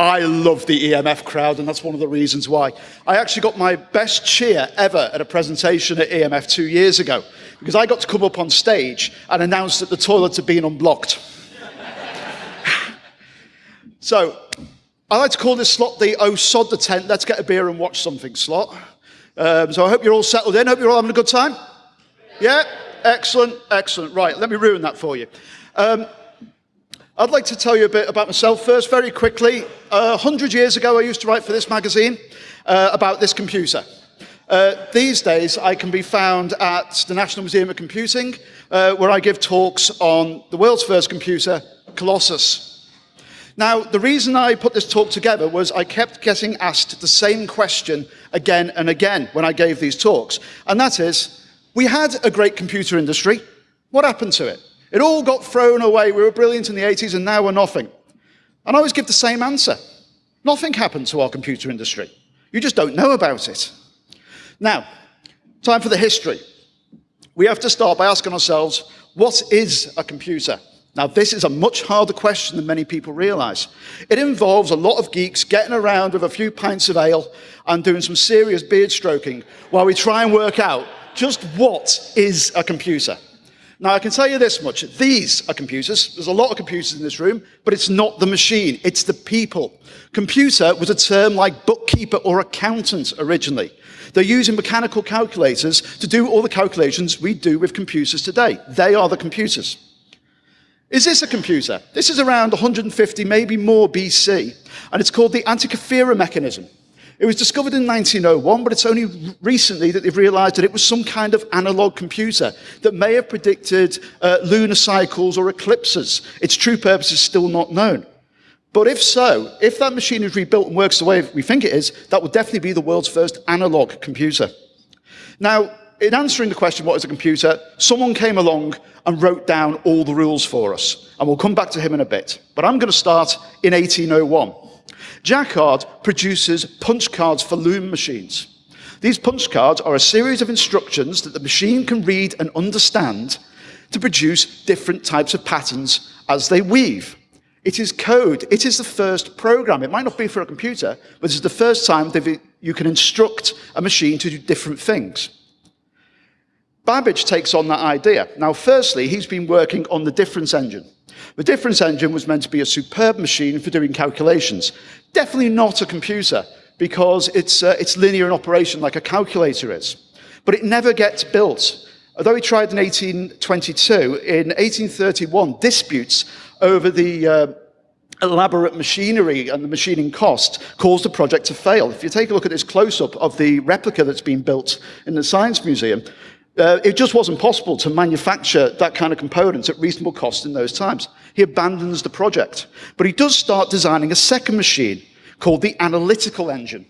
I love the EMF crowd, and that's one of the reasons why. I actually got my best cheer ever at a presentation at EMF two years ago, because I got to come up on stage and announce that the toilets had been unblocked. so, I like to call this slot the Oh Sod the Tent, let's get a beer and watch something slot. Um, so I hope you're all settled in, hope you're all having a good time. Yeah? Excellent, excellent. Right, let me ruin that for you. Um, I'd like to tell you a bit about myself first, very quickly. Uh, 100 years ago, I used to write for this magazine uh, about this computer. Uh, these days, I can be found at the National Museum of Computing, uh, where I give talks on the world's first computer, Colossus. Now, the reason I put this talk together was I kept getting asked the same question again and again when I gave these talks. And that is, we had a great computer industry. What happened to it? It all got thrown away. We were brilliant in the 80s and now we're nothing. And I always give the same answer. Nothing happened to our computer industry. You just don't know about it. Now, time for the history. We have to start by asking ourselves, what is a computer? Now, this is a much harder question than many people realize. It involves a lot of geeks getting around with a few pints of ale and doing some serious beard stroking while we try and work out just what is a computer. Now, I can tell you this much. These are computers. There's a lot of computers in this room, but it's not the machine. It's the people. Computer was a term like bookkeeper or accountant originally. They're using mechanical calculators to do all the calculations we do with computers today. They are the computers. Is this a computer? This is around 150, maybe more BC, and it's called the Antikythera mechanism. It was discovered in 1901, but it's only recently that they've realized that it was some kind of analog computer that may have predicted uh, lunar cycles or eclipses. Its true purpose is still not known. But if so, if that machine is rebuilt and works the way we think it is, that would definitely be the world's first analog computer. Now, in answering the question, what is a computer, someone came along and wrote down all the rules for us. And we'll come back to him in a bit. But I'm going to start in 1801. Jacquard produces punch cards for loom machines. These punch cards are a series of instructions that the machine can read and understand to produce different types of patterns as they weave. It is code. It is the first program. It might not be for a computer, but it's the first time that you can instruct a machine to do different things. Babbage takes on that idea. Now, firstly, he's been working on the difference engine. The difference engine was meant to be a superb machine for doing calculations. Definitely not a computer, because it's, uh, it's linear in operation like a calculator is. But it never gets built. Although he tried in 1822, in 1831, disputes over the uh, elaborate machinery and the machining cost caused the project to fail. If you take a look at this close-up of the replica that's been built in the Science Museum, uh, it just wasn't possible to manufacture that kind of components at reasonable cost in those times. He abandons the project. But he does start designing a second machine called the analytical engine.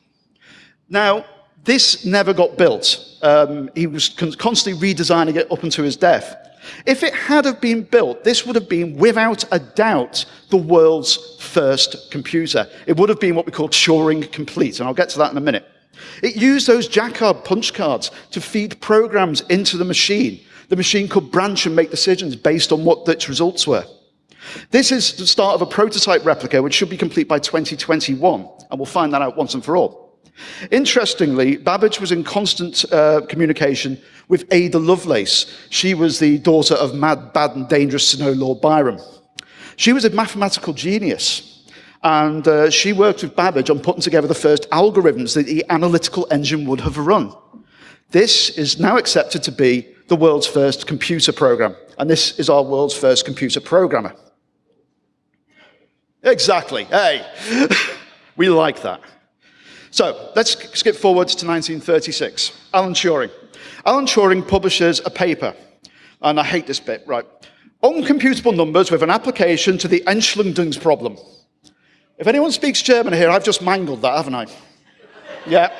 Now, this never got built. Um, he was con constantly redesigning it up until his death. If it had have been built, this would have been, without a doubt, the world's first computer. It would have been what we call Turing complete, and I'll get to that in a minute. It used those Jacquard punch cards to feed programs into the machine. The machine could branch and make decisions based on what its results were. This is the start of a prototype replica, which should be complete by 2021, and we'll find that out once and for all. Interestingly, Babbage was in constant uh, communication with Ada Lovelace. She was the daughter of mad, bad, and dangerous Sir Lord Byron. She was a mathematical genius, and uh, she worked with Babbage on putting together the first algorithms that the analytical engine would have run. This is now accepted to be the world's first computer program. And this is our world's first computer programmer. Exactly. Hey, we like that. So let's skip forward to 1936. Alan Turing. Alan Turing publishes a paper, and I hate this bit, right? Uncomputable numbers with an application to the Entschlüsselungs problem. If anyone speaks German here, I've just mangled that, haven't I? yeah.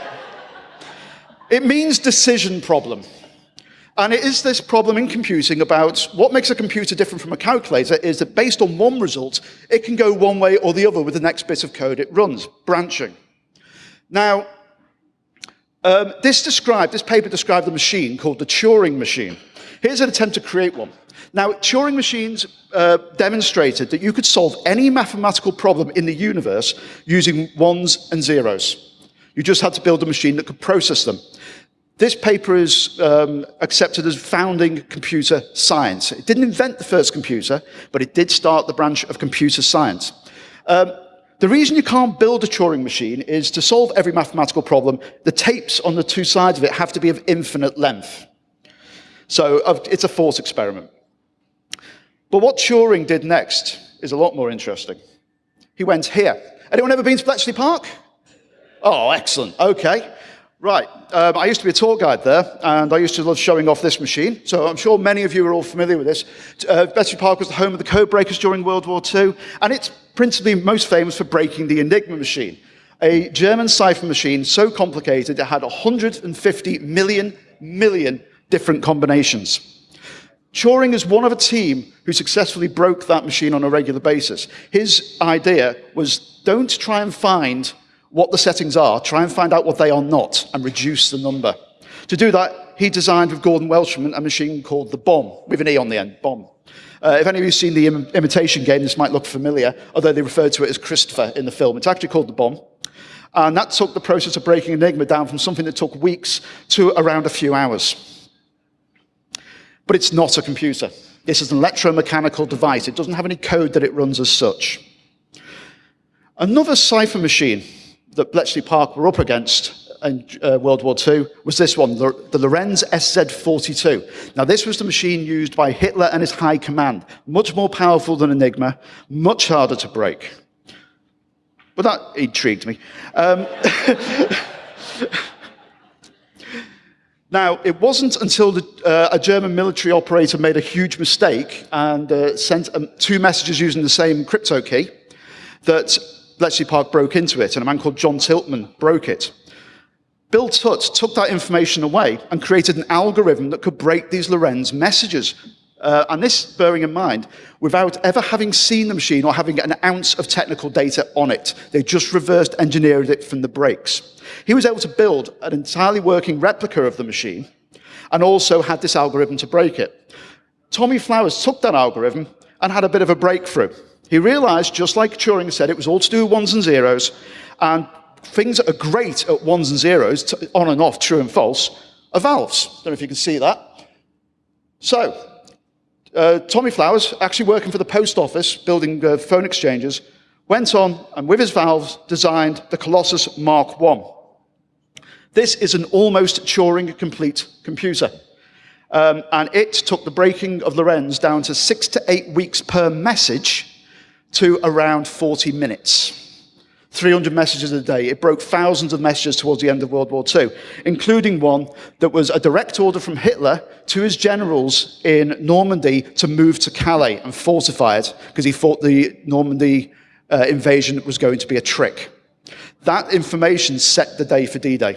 It means decision problem. And it is this problem in computing about what makes a computer different from a calculator is that based on one result, it can go one way or the other with the next bit of code it runs, branching. Now, um, this described, this paper described the machine called the Turing machine. Here's an attempt to create one. Now, Turing machines uh, demonstrated that you could solve any mathematical problem in the universe using ones and zeros. You just had to build a machine that could process them. This paper is um, accepted as founding computer science. It didn't invent the first computer, but it did start the branch of computer science. Um, the reason you can't build a Turing machine is to solve every mathematical problem, the tapes on the two sides of it have to be of infinite length. So it's a force experiment. But what Turing did next is a lot more interesting. He went here. Anyone ever been to Bletchley Park? Oh, excellent. Okay. Right. Um, I used to be a tour guide there, and I used to love showing off this machine. So I'm sure many of you are all familiar with this. Uh, Bletchley Park was the home of the code breakers during World War II, and it's principally most famous for breaking the Enigma machine, a German cipher machine so complicated it had 150 million, million different combinations. Turing is one of a team who successfully broke that machine on a regular basis. His idea was don't try and find what the settings are, try and find out what they are not, and reduce the number. To do that, he designed with Gordon Welchman a machine called the bombe, with an E on the end, bombe. Uh, if any of you have seen the Im imitation game, this might look familiar, although they referred to it as Christopher in the film. It's actually called the bombe. And that took the process of breaking Enigma down from something that took weeks to around a few hours. But it's not a computer. This is an electromechanical device. It doesn't have any code that it runs as such. Another cipher machine that Bletchley Park were up against in uh, World War II was this one, the, Lorenz SZ-42. Now, this was the machine used by Hitler and his high command. Much more powerful than Enigma, much harder to break. But that intrigued me. Um, Now, it wasn't until the, uh, a German military operator made a huge mistake and uh, sent um, two messages using the same crypto key that Bletchley Park broke into it, and a man called John Tiltman broke it. Bill Tutte took that information away and created an algorithm that could break these Lorenz messages. Uh, and this, bearing in mind, without ever having seen the machine or having an ounce of technical data on it. They just reversed engineered it from the breaks. He was able to build an entirely working replica of the machine and also had this algorithm to break it. Tommy Flowers took that algorithm and had a bit of a breakthrough. He realized, just like Turing said, it was all to do with ones and zeros, and things that are great at ones and zeros, on and off, true and false, are valves. I Don't know if you can see that. So, uh, Tommy Flowers, actually working for the post office, building uh, phone exchanges, went on and with his valves designed the Colossus Mark I. This is an almost Turing complete computer. Um, and it took the breaking of Lorenz down to six to eight weeks per message to around 40 minutes. 300 messages a day. It broke thousands of messages towards the end of World War II, including one that was a direct order from Hitler to his generals in Normandy to move to Calais and fortify it, because he thought the Normandy uh, invasion was going to be a trick. That information set the day for D-Day.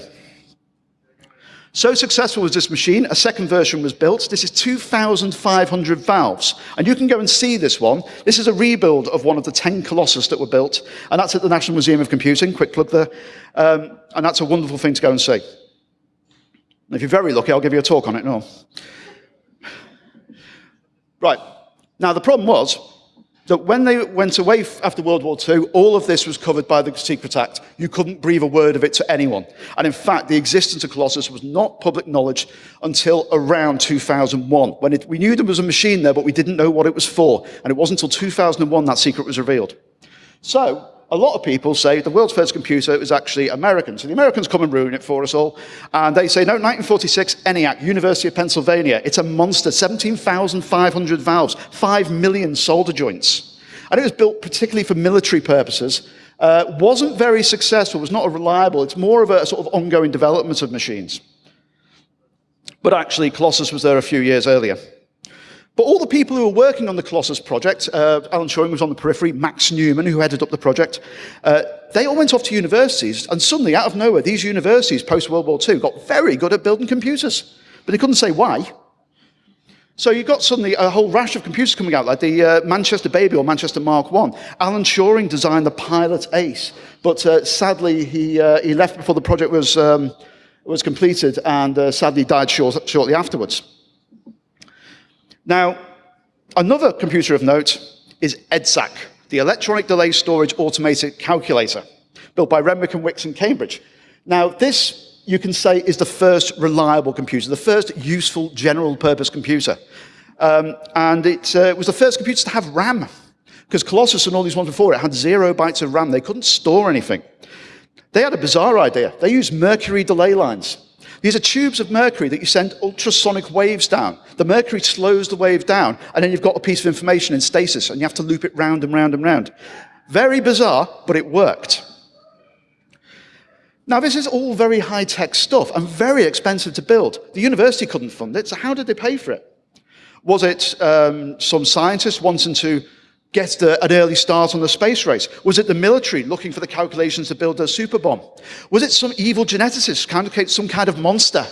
So successful was this machine, a second version was built. This is 2,500 valves. And you can go and see this one. This is a rebuild of one of the 10 Colossus that were built. And that's at the National Museum of Computing, quick plug there. Um, and that's a wonderful thing to go and see. And if you're very lucky, I'll give you a talk on it, no. Right. Now, the problem was, that when they went away after World War II, all of this was covered by the Secret Act. You couldn't breathe a word of it to anyone. And in fact, the existence of Colossus was not public knowledge until around 2001, when it, we knew there was a machine there, but we didn't know what it was for. And it wasn't until 2001 that secret was revealed. So, a lot of people say the world's first computer was actually American. So the Americans come and ruin it for us all. And they say, no, 1946, ENIAC, University of Pennsylvania. It's a monster, 17,500 valves, 5 million solder joints. And it was built particularly for military purposes. Uh, wasn't very successful, was not reliable. It's more of a sort of ongoing development of machines. But actually, Colossus was there a few years earlier. But all the people who were working on the Colossus project, uh, Alan Turing was on the periphery, Max Newman, who headed up the project, uh, they all went off to universities, and suddenly, out of nowhere, these universities, post-World War II, got very good at building computers. But they couldn't say why. So you got suddenly a whole rash of computers coming out, like the uh, Manchester Baby or Manchester Mark I. Alan Turing designed the Pilot Ace, but uh, sadly, he, uh, he left before the project was, um, was completed, and uh, sadly died short, shortly afterwards. Now, another computer of note is EDSAC, the Electronic Delay Storage Automated Calculator, built by Renwick and Wilkes in Cambridge. Now, this, you can say, is the first reliable computer, the first useful general purpose computer. Um, and it uh, was the first computer to have RAM, because Colossus and all these ones before it had zero bytes of RAM. They couldn't store anything. They had a bizarre idea. They used mercury delay lines. These are tubes of mercury that you send ultrasonic waves down. The mercury slows the wave down, and then you've got a piece of information in stasis, and you have to loop it round and round and round. Very bizarre, but it worked. Now, this is all very high-tech stuff and very expensive to build. The university couldn't fund it, so how did they pay for it? Was it um, some scientists wanting to get the, an early start on the space race? Was it the military looking for the calculations to build a super bomb? Was it some evil geneticist trying to create some kind of monster?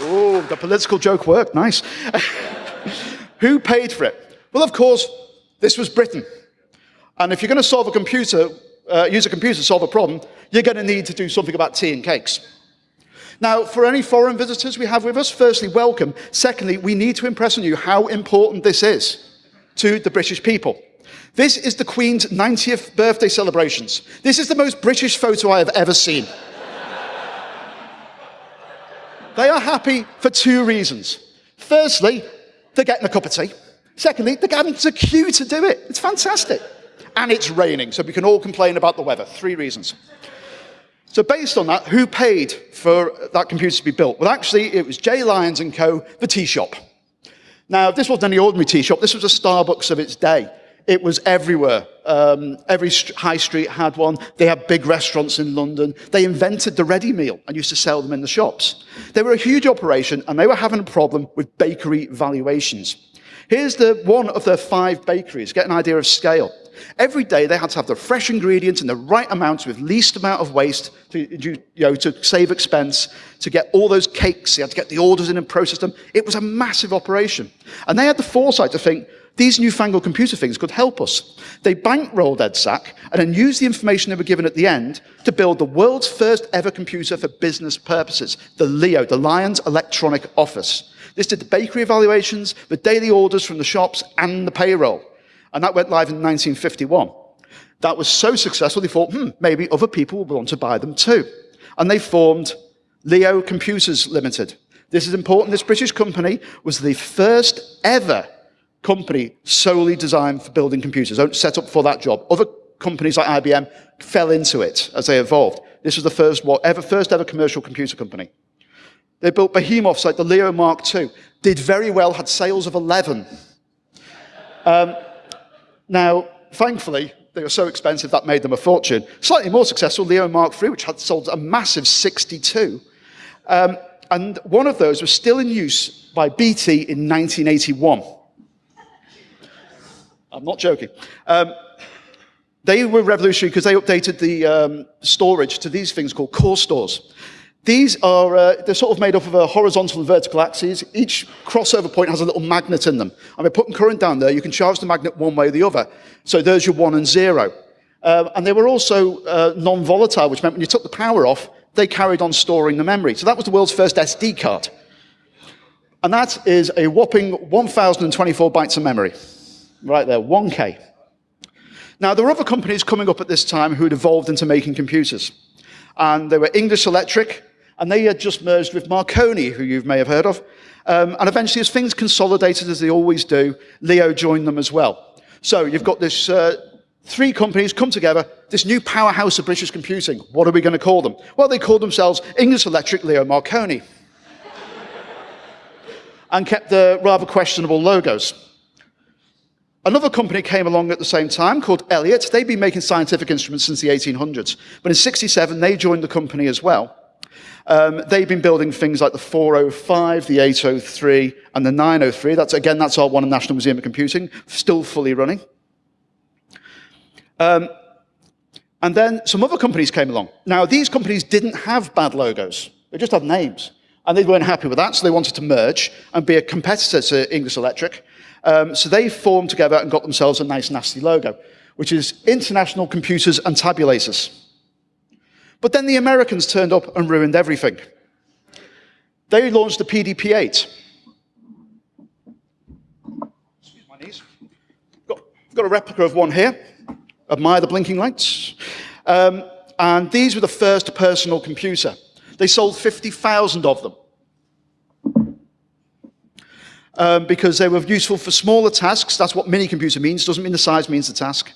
oh, the political joke worked, nice. Who paid for it? Well, of course, this was Britain. And if you're going to solve a computer, uh, use a computer to solve a problem, you're going to need to do something about tea and cakes. Now, for any foreign visitors we have with us, firstly, welcome. Secondly, we need to impress on you how important this is to the British people. This is the Queen's 90th birthday celebrations. This is the most British photo I have ever seen. they are happy for two reasons. Firstly, they're getting a cup of tea. Secondly, they're getting to queue to do it. It's fantastic. And it's raining, so we can all complain about the weather. Three reasons. So based on that, who paid for that computer to be built? Well, actually, it was J. Lyons & Co., the tea shop. Now, this wasn't any ordinary tea shop. This was a Starbucks of its day. It was everywhere. Um, every high street had one. They had big restaurants in London. They invented the ready meal and used to sell them in the shops. They were a huge operation, and they were having a problem with bakery valuations. Here's the one of their five bakeries. Get an idea of scale. Every day they had to have the fresh ingredients in the right amounts with least amount of waste to, you know, to save expense, to get all those cakes. They had to get the orders in and process them. It was a massive operation. And they had the foresight to think, these newfangled computer things could help us. They bankrolled EDSAC and then used the information they were given at the end to build the world's first ever computer for business purposes, the Leo, the Lyons Electronic Office. This did the bakery evaluations, the daily orders from the shops, and the payroll. And that went live in 1951. That was so successful, they thought, hmm, maybe other people will want to buy them too. And they formed Leo Computers Limited. This is important. This British company was the first ever company solely designed for building computers, set up for that job. Other companies like IBM fell into it as they evolved. This was the first, ever, first ever commercial computer company. They built behemoths like the Leo Mark II, did very well, had sales of 11. Um, now, thankfully, they were so expensive that made them a fortune. Slightly more successful, Leo Mark III, which had sold a massive 62. Um, and one of those was still in use by BT in 1981. I'm not joking. Um, they were revolutionary because they updated the um, storage to these things called core stores. These are, uh, they're sort of made up of a horizontal and vertical axes. Each crossover point has a little magnet in them. And by putting current down there, you can charge the magnet one way or the other. So there's your one and zero. Uh, and they were also uh, non-volatile, which meant when you took the power off, they carried on storing the memory. So that was the world's first SD card. And that is a whopping 1,024 bytes of memory. Right there, 1K. Now, there were other companies coming up at this time who had evolved into making computers. And they were English Electric, and they had just merged with Marconi, who you may have heard of. Um, and eventually, as things consolidated, as they always do, Leo joined them as well. So you've got this uh, three companies come together, this new powerhouse of British computing. What are we going to call them? Well, they called themselves English Electric Leo Marconi. and kept the rather questionable logos. Another company came along at the same time called Elliott. They'd been making scientific instruments since the 1800s. But in 67, they joined the company as well. Um, they've been building things like the 405, the 803, and the 903. That's, again, that's our one National Museum of Computing, still fully running. Um, and then some other companies came along. Now, these companies didn't have bad logos. They just had names. And they weren't happy with that, so they wanted to merge and be a competitor to English Electric. Um, so they formed together and got themselves a nice, nasty logo, which is International Computers and Tabulators. But then the Americans turned up and ruined everything. They launched the PDP-8. Excuse my knees. Got, got a replica of one here. Admire the blinking lights. Um, and these were the first personal computer. They sold 50,000 of them. Um, because they were useful for smaller tasks. That's what mini computer means. Doesn't mean the size means the task.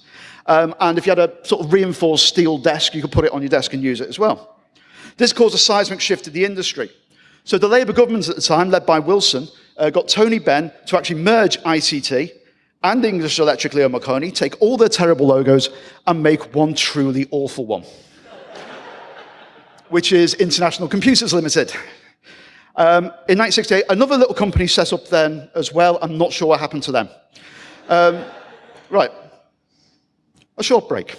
Um, and if you had a sort of reinforced steel desk, you could put it on your desk and use it as well. This caused a seismic shift in the industry. So the Labour government at the time, led by Wilson, uh, got Tony Benn to actually merge ICT and English Electric Leo Marconi, take all their terrible logos and make one truly awful one which is International Computers Limited. Um, in 1968, another little company set up then as well. I'm not sure what happened to them. Um, right, a short break.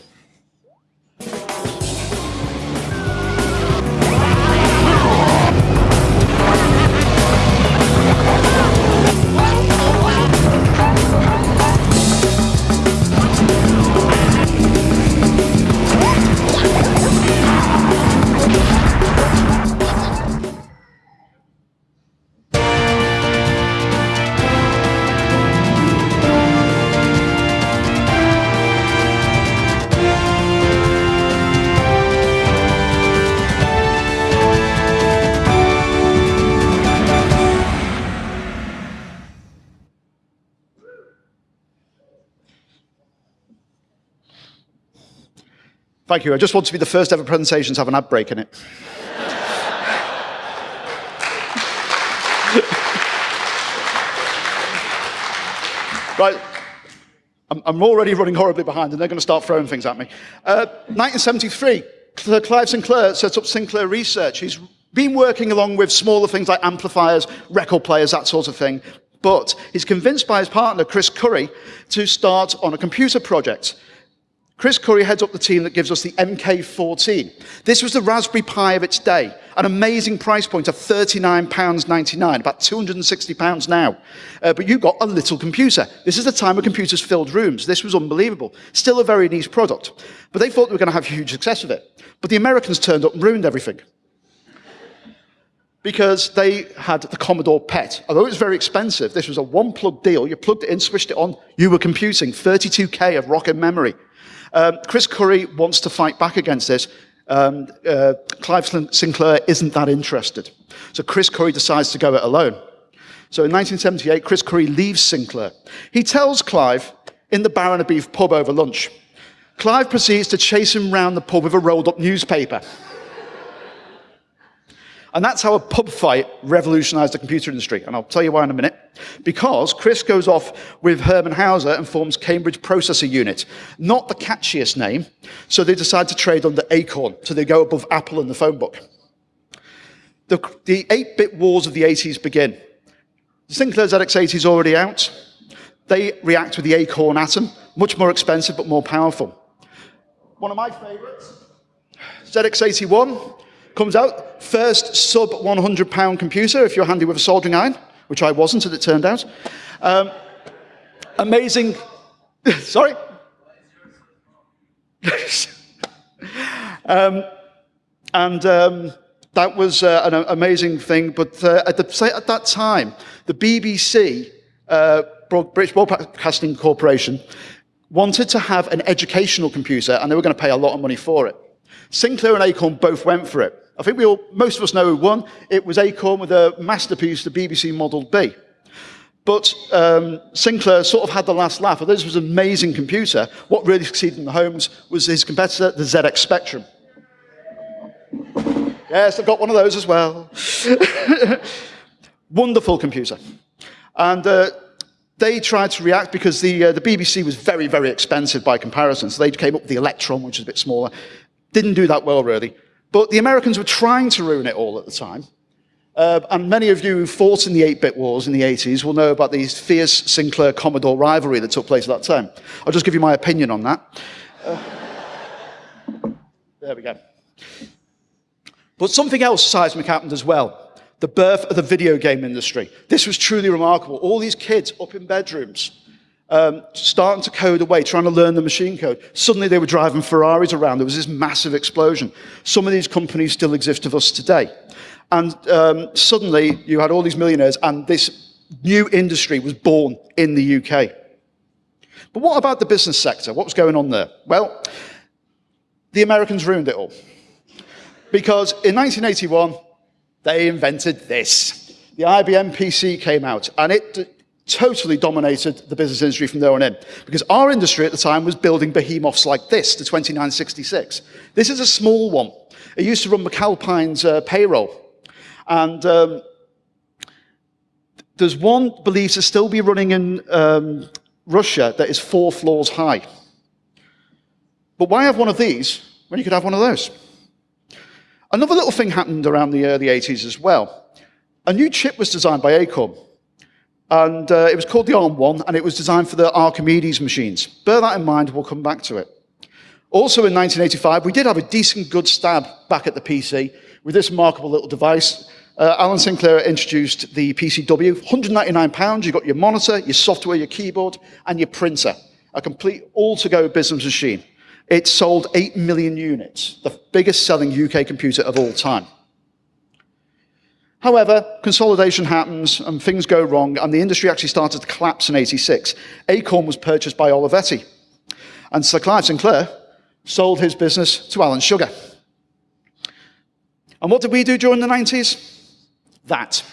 Thank you. I just want to be the first ever presentation to have an ad break in it. right. I'm, already running horribly behind, and they're going to start throwing things at me. Uh, 1973, Clive Sinclair sets up Sinclair Research. He's been working along with smaller things like amplifiers, record players, that sort of thing. But he's convinced by his partner, Chris Curry, to start on a computer project. Chris Curry heads up the team that gives us the MK14. This was the Raspberry Pi of its day, an amazing price point of £39.99, about £260 now. Uh, but you got a little computer. This is the time when computers filled rooms. This was unbelievable. Still a very niche product. But they thought they were going to have huge success with it. But the Americans turned up and ruined everything. Because they had the Commodore PET. Although it was very expensive, this was a one-plug deal. You plugged it in, switched it on, you were computing 32K of rocket memory. Um, Chris Curry wants to fight back against this. Um, uh, Clive Sinclair isn't that interested. So Chris Curry decides to go it alone. So in 1978, Chris Curry leaves Sinclair. He tells Clive in the Baron of Beef pub over lunch. Clive proceeds to chase him round the pub with a rolled up newspaper. And that's how a pub fight revolutionized the computer industry. And I'll tell you why in a minute. Because Chris goes off with Hermann Hauser and forms Cambridge Processor Unit. Not the catchiest name. So they decide to trade under Acorn. So they go above Apple in the phone book. The 8-bit wars of the 80s begin. The Sinclair ZX80 is already out. They react with the Acorn Atom. Much more expensive, but more powerful. One of my favorites, ZX81, Comes out, first sub 100 pound computer if you're handy with a soldering iron, which I wasn't as it turned out. Um, amazing, sorry? um, and um, that was uh, an amazing thing, but uh, at, the, at, that time, the BBC, uh, British Broadcasting Corporation, wanted to have an educational computer and they were going to pay a lot of money for it. Sinclair and Acorn both went for it. I think we all, most of us know who won. It was Acorn with a masterpiece, the BBC Model B. But um, Sinclair sort of had the last laugh. Although this was an amazing computer, what really succeeded in the homes was his competitor, the ZX Spectrum. Yes, I've got one of those as well. Wonderful computer. And uh, they tried to react because the, uh, the BBC was very, very expensive by comparison. So they came up with the Electron, which is a bit smaller. Didn't do that well, really. But the Americans were trying to ruin it all at the time. Uh, and many of you who fought in the 8-bit wars in the 80s will know about the fierce Sinclair-Commodore rivalry that took place at that time. I'll just give you my opinion on that. Uh, there we go. But something else seismic happened as well. The birth of the video game industry. This was truly remarkable. All these kids up in bedrooms, um, starting to code away, trying to learn the machine code. Suddenly they were driving Ferraris around. There was this massive explosion. Some of these companies still exist of us today. And um, suddenly you had all these millionaires, and this new industry was born in the UK. But what about the business sector? What was going on there? Well, the Americans ruined it all. Because in 1981, they invented this. The IBM PC came out, and it totally dominated the business industry from there on in. Because our industry at the time was building behemoths like this, the 2966. This is a small one. It used to run McAlpine's uh, payroll. And um, there's one believed to still be running in um, Russia that is four floors high. But why have one of these when you could have one of those? Another little thing happened around the early 80s as well. A new chip was designed by Acorn, and uh, it was called the ARM1, and it was designed for the Archimedes machines. Bear that in mind, we'll come back to it. Also in 1985, we did have a decent good stab back at the PC with this remarkable little device. Uh, Alan Sinclair introduced the PCW, £199, you got your monitor, your software, your keyboard, and your printer. A complete all-to-go business machine. It sold 8 million units, the biggest selling UK computer of all time. However, consolidation happens and things go wrong, and the industry actually started to collapse in 86. Acorn was purchased by Olivetti, and Sir Clive Sinclair sold his business to Alan Sugar. And what did we do during the 90s? That.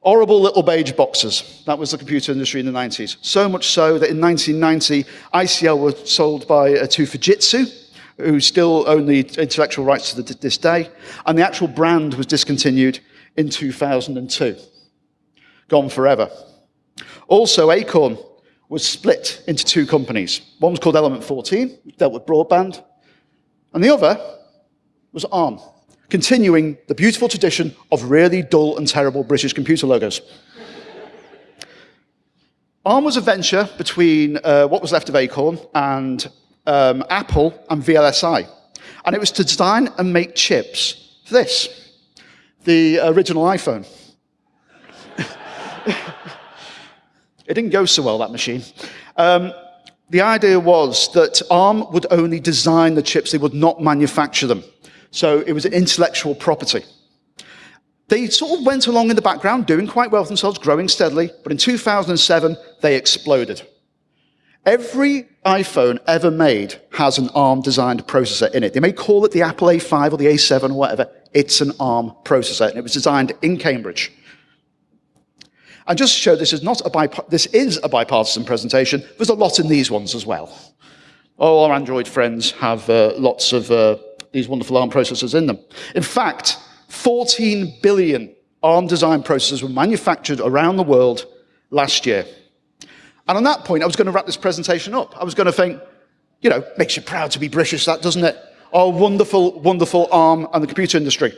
Horrible little beige boxes. That was the computer industry in the 90s. So much so that in 1990, ICL was sold by, uh, to Fujitsu, who still own the intellectual rights to the, this day, and the actual brand was discontinued in 2002. Gone forever. Also, Acorn was split into two companies. One was called Element 14, dealt with broadband, and the other was ARM continuing the beautiful tradition of really dull and terrible British computer logos. ARM was a venture between uh, what was left of Acorn and um, Apple and VLSI. And it was to design and make chips for this, the original iPhone. it didn't go so well, that machine. Um, the idea was that ARM would only design the chips, they would not manufacture them. So it was an intellectual property. They sort of went along in the background, doing quite well for themselves, growing steadily, but in 2007, they exploded. Every iPhone ever made has an ARM-designed processor in it. They may call it the Apple A5 or the A7 or whatever. It's an ARM processor, and it was designed in Cambridge. And just to show this is, not a this is a bipartisan presentation, there's a lot in these ones as well. All our Android friends have uh, lots of uh, these wonderful ARM processors in them. In fact, 14 billion ARM design processors were manufactured around the world last year. And on that point, I was going to wrap this presentation up. I was going to think, you know, makes you proud to be British, that doesn't it? Our wonderful, wonderful ARM and the computer industry.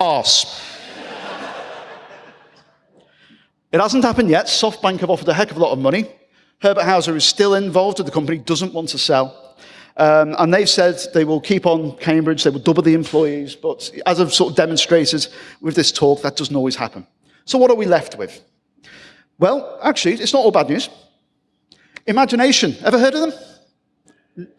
Arse. It hasn't happened yet. SoftBank have offered a heck of a lot of money. Herbert Hauser is still involved with the company, doesn't want to sell. Um, and they've said they will keep on Cambridge, they will double the employees, but as I've sort of demonstrated with this talk, that doesn't always happen. So what are we left with? Well, actually, it's not all bad news. Imagination, ever heard of them?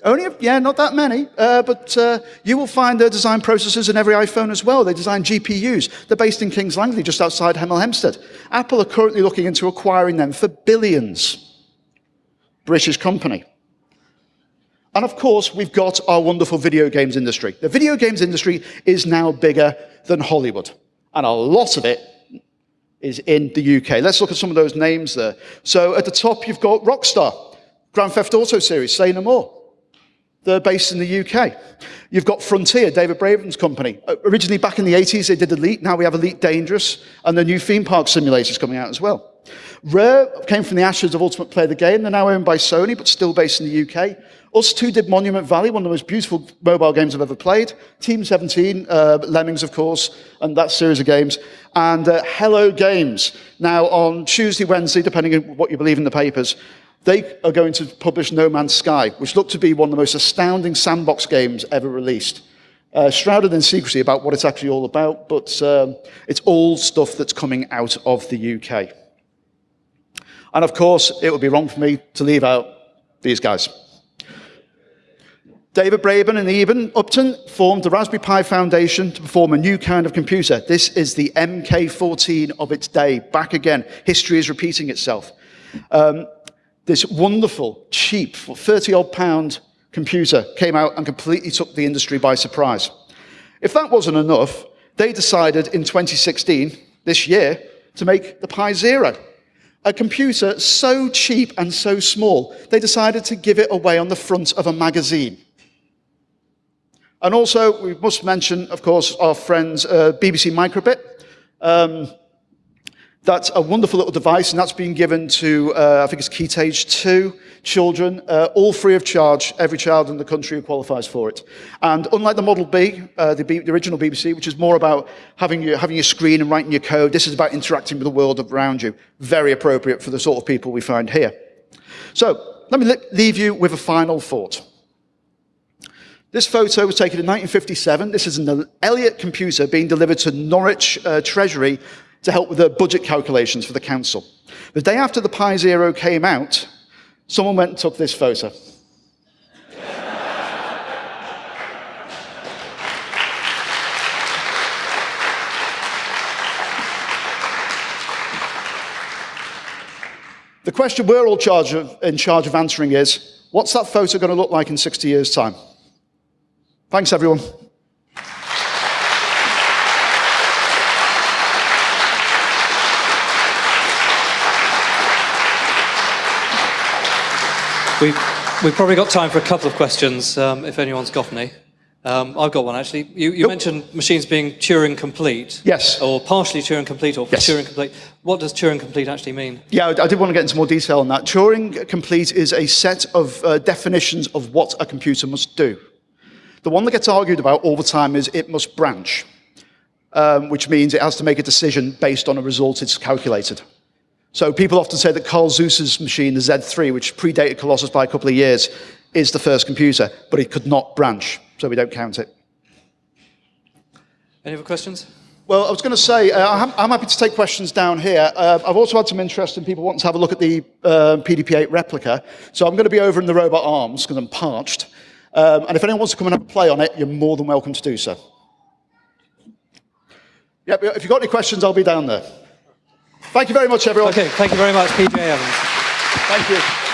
Only, yeah, not that many, uh, but uh, you will find their design processes in every iPhone as well. They design GPUs. They're based in Kings Langley, just outside Hemel Hempstead. Apple are currently looking into acquiring them for billions. British company. And of course, we've got our wonderful video games industry. The video games industry is now bigger than Hollywood. And a lot of it is in the UK. Let's look at some of those names there. So at the top, you've got Rockstar, Grand Theft Auto series, Say No More. They're based in the UK. You've got Frontier, David Braben's company. Uh, originally, back in the 80s, they did Elite. Now we have Elite Dangerous, and the new theme park simulators coming out as well. Rare came from the ashes of Ultimate Play the Game. They're now owned by Sony, but still based in the UK. ustwo did Monument Valley, one of the most beautiful mobile games I've ever played. Team 17, uh, Lemmings, of course, and that series of games. And uh, Hello Games. Now, on Tuesday, Wednesday, depending on what you believe in the papers, they are going to publish No Man's Sky, which looked to be one of the most astounding sandbox games ever released. Uh, shrouded in secrecy about what it's actually all about, but um, it's all stuff that's coming out of the UK. And of course, it would be wrong for me to leave out these guys. David Braben and Eben Upton formed the Raspberry Pi Foundation to perform a new kind of computer. This is the MK14 of its day. Back again. History is repeating itself. Um, this wonderful, cheap, 30 odd pound computer came out and completely took the industry by surprise. If that wasn't enough, they decided in 2016, this year, to make the Pi Zero. A computer so cheap and so small, they decided to give it away on the front of a magazine. And also, we must mention, of course, our friends uh, BBC Microbit. Um, that's a wonderful little device, and that's been given to, uh, I think it's key stage 2 children, uh, all free of charge, every child in the country who qualifies for it. And unlike the Model B, uh, the, B, the original BBC, which is more about having your, having your screen and writing your code, this is about interacting with the world around you. Very appropriate for the sort of people we find here. So, let me leave you with a final thought. This photo was taken in 1957. This is an Elliott computer being delivered to Norwich uh, Treasury to help with the budget calculations for the council. The day after the Pi Zero came out, someone went and took this photo. the question we're all charge of, in charge of answering is, what's that photo going to look like in 60 years' time? Thanks, everyone. We've, we've probably got time for a couple of questions, um, if anyone's got any. Um, I've got one, actually. You, you yep. mentioned machines being Turing complete. Yes. Or partially Turing complete, or yes. Turing complete. What does Turing complete actually mean? Yeah, I did want to get into more detail on that. Turing complete is a set of uh, definitions of what a computer must do. The one that gets argued about all the time is it must branch, um, which means it has to make a decision based on a result it's calculated. So people often say that Carl Zuse's machine, the Z3, which predated Colossus by a couple of years, is the first computer, but it could not branch, so we don't count it. Any other questions? Well, I was going to say, uh, I'm, I'm, happy to take questions down here. Uh, I've also had some interest in people wanting to have a look at the uh, PDP-8 replica. So I'm going to be over in the robot arms because I'm parched. Um, and if anyone wants to come and have a play on it, you're more than welcome to do so. Yep, if you've got any questions, I'll be down there. Thank you very much, everyone. Okay, thank you very much, PJ Evans. Thank you.